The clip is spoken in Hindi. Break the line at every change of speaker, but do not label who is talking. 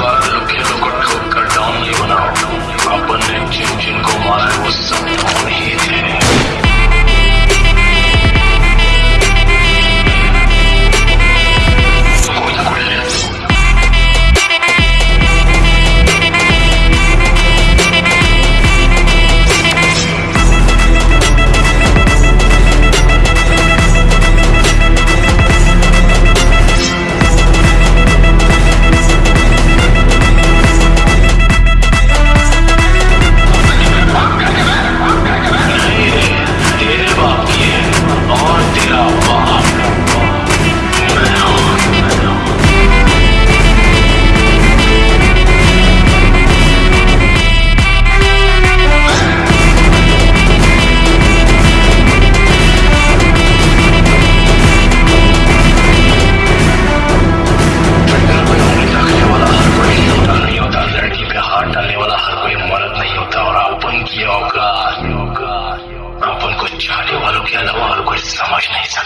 बारह खेलों को ठोक कर डाउन नहीं बनाओ। अपन ने जिन जिन को मारा वो सब डाउन ही कोई मर्द नहीं होता और अपन की औकात अपन को चाहने वालों के अलावा और कोई समझ नहीं सकता।